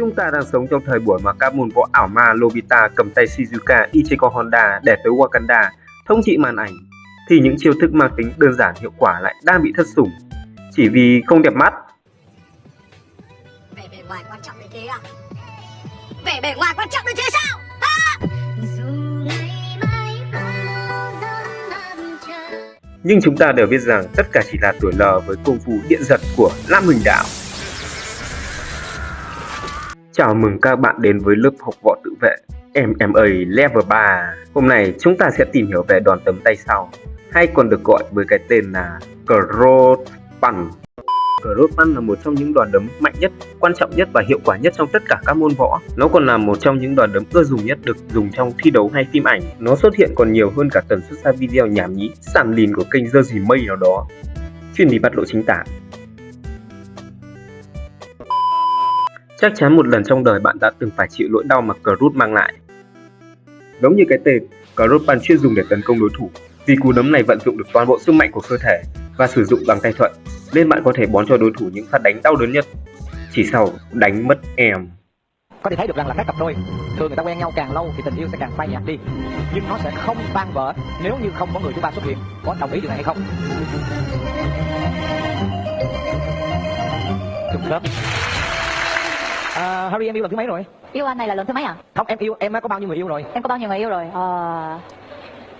Chúng ta đang sống trong thời buổi mà các môn võ ảo ma Lobita cầm tay Shizuka Ichigo Honda để tới Wakanda thống trị màn ảnh thì những chiêu thức mang tính đơn giản hiệu quả lại đang bị thất sủng chỉ vì không đẹp mắt. Vẻ bề ngoài quan trọng đến thế à? Vẻ bề ngoài quan trọng đến thế sao? À! Nhưng chúng ta đều biết rằng tất cả chỉ là tuổi lờ với công phu điện giật của Lam Huỳnh Đạo. Chào mừng các bạn đến với lớp học võ tự vệ MMA Level 3. Hôm nay chúng ta sẽ tìm hiểu về đòn tấm tay sau, hay còn được gọi với cái tên là Cross Punch. Cross Punch là một trong những đòn đấm mạnh nhất, quan trọng nhất và hiệu quả nhất trong tất cả các môn võ. Nó còn là một trong những đòn đấm ưa dùng nhất được dùng trong thi đấu hay phim ảnh. Nó xuất hiện còn nhiều hơn cả tần suất ra video nhảm nhí, sàn lìn của kênh dơ gì mây nào đó. Chuyên đi bắt lộ chính tả. Chắc chắn một lần trong đời bạn đã từng phải chịu nỗi đau mà Groot mang lại. Giống như cái tên, Crude ban chuyên dùng để tấn công đối thủ, vì cú đấm này vận dụng được toàn bộ sức mạnh của cơ thể và sử dụng bằng tay thuận, nên bạn có thể bón cho đối thủ những phát đánh đau đớn nhất. Chỉ sau đánh mất em. có thể thấy được rằng là các cặp đôi thường người ta quen nhau càng lâu thì tình yêu sẽ càng phai nhạt đi nhưng nó sẽ không tan vỡ nếu như không có người thứ ba xuất hiện có đồng ý điều này hay không trùng sớm Harry em yêu lần thứ mấy rồi? Yêu anh này là lần thứ mấy à? không em yêu em có bao nhiêu người yêu rồi? Em có bao nhiêu người yêu rồi? Ờ...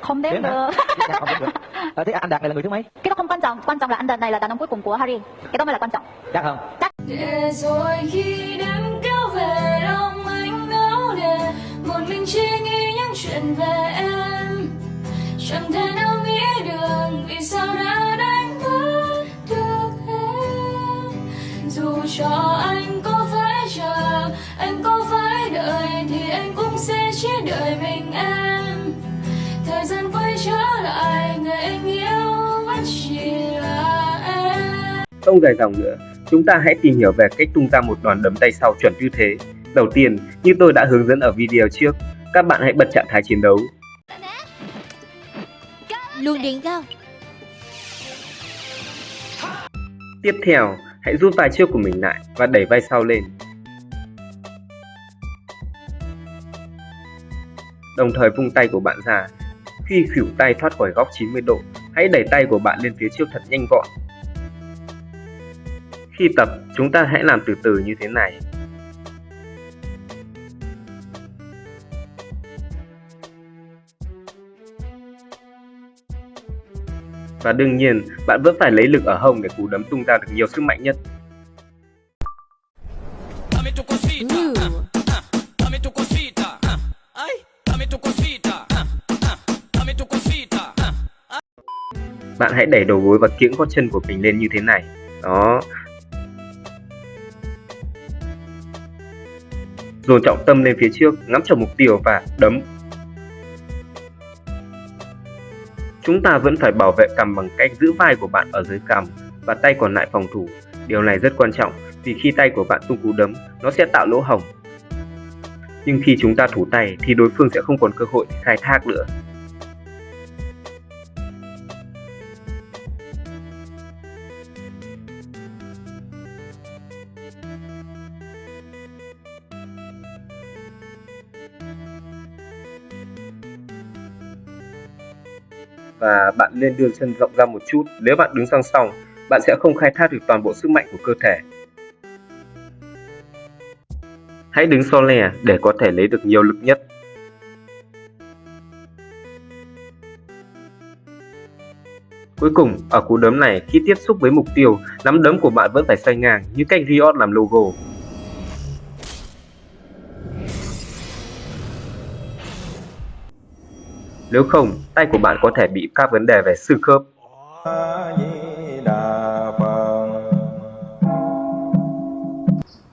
Không đếm Đếm được. Dạ, không biết được. Ờ, thế anh đạt này là người thứ mấy? Cái đó không quan trọng. Quan trọng là anh Đạt này là đàn ông cuối cùng của Harry. Cái đó mới là quan trọng. Chắc không? Để rồi khi đêm kéo về lòng anh ngáo để một mình chỉ nghĩ những chuyện về em. Chẳng thể nào nghĩ được vì sao đã đánh mất được em. Dù cho Không dài dòng nữa, chúng ta hãy tìm hiểu về cách tung ra một đòn đấm tay sau chuẩn như thế. Đầu tiên, như tôi đã hướng dẫn ở video trước, các bạn hãy bật trạng thái chiến đấu. Luồng điện cao Tiếp theo, hãy rút vai trước của mình lại và đẩy vai sau lên. Đồng thời vung tay của bạn ra. Khi khuỷu tay thoát khỏi góc 90 độ, hãy đẩy tay của bạn lên phía trước thật nhanh gọn. Khi tập, chúng ta hãy làm từ từ như thế này. Và đương nhiên, bạn vẫn phải lấy lực ở hông để cú đấm tung ra được nhiều sức mạnh nhất. Bạn hãy đẩy đầu gối và kiễng gót chân của mình lên như thế này. Đó. Dồn trọng tâm lên phía trước, ngắm chuẩn mục tiêu và đấm. Chúng ta vẫn phải bảo vệ cằm bằng cách giữ vai của bạn ở dưới cằm và tay còn lại phòng thủ. Điều này rất quan trọng vì khi tay của bạn tung cú đấm, nó sẽ tạo lỗ hổng. Nhưng khi chúng ta thủ tay thì đối phương sẽ không còn cơ hội khai thác nữa. Và bạn nên đưa chân rộng ra một chút. Nếu bạn đứng song song, bạn sẽ không khai thác được toàn bộ sức mạnh của cơ thể. Hãy đứng so lè để có thể lấy được nhiều lực nhất. Cuối cùng, ở cú đấm này, khi tiếp xúc với mục tiêu, nắm đấm của bạn vẫn phải xoay ngang như cách Riot làm logo. Nếu không, tay của bạn có thể bị các vấn đề về xương khớp.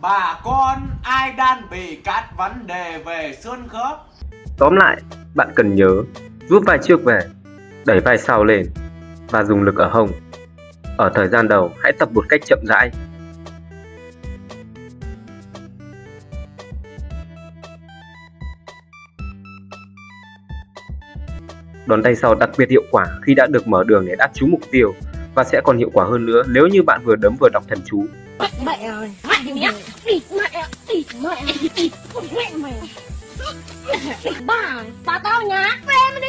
Bà con ai đang bị các vấn đề về xương khớp Tóm lại, bạn cần nhớ rút vai trước về, đẩy vai sau lên và dùng lực ở hông. Ở thời gian đầu, hãy tập một cách chậm rãi. Đòn tay sau đặc biệt hiệu quả khi đã được mở đường để đáp trúng mục tiêu và sẽ còn hiệu quả hơn nữa nếu như bạn vừa đấm vừa đọc thần chú. Mẹ ơi, mẹ mẹ mẹ mẹ Bà Bà tao nhá Em đi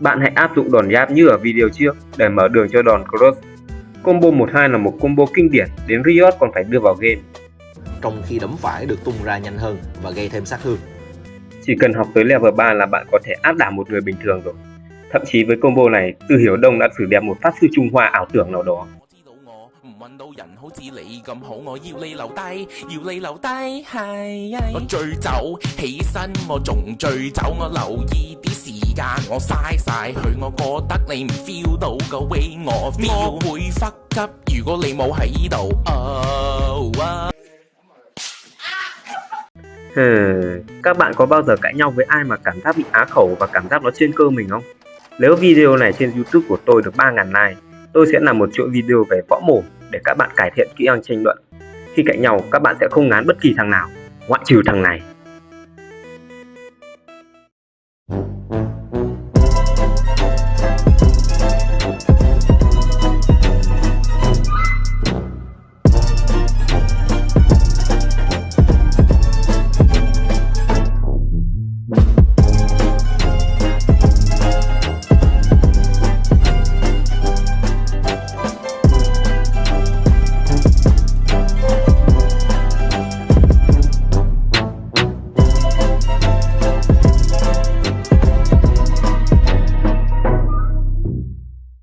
Bạn hãy áp dụng đòn giáp như ở video trước để mở đường cho đòn cross. Combo 12 là một combo kinh điển, đến Riot còn phải đưa vào game. trong khi đấm phải được tung ra nhanh hơn và gây thêm sát thương. Chỉ cần học tới level 3 là bạn có thể áp đảo một người bình thường rồi. Thậm chí với combo này, Từ Hiểu Đông đã xử đẹp một pháp sư Trung Hoa ảo tưởng nào đó. Các bạn có bao giờ cãi nhau với ai mà cảm giác bị á khẩu và cảm giác nó trên cơ mình không? Nếu video này trên YouTube của tôi được 3.000 like, tôi sẽ làm một chuỗi video về võ mổ để các bạn cải thiện kỹ năng tranh luận. Khi cãi nhau, các bạn sẽ không ngán bất kỳ thằng nào, ngoại trừ thằng này.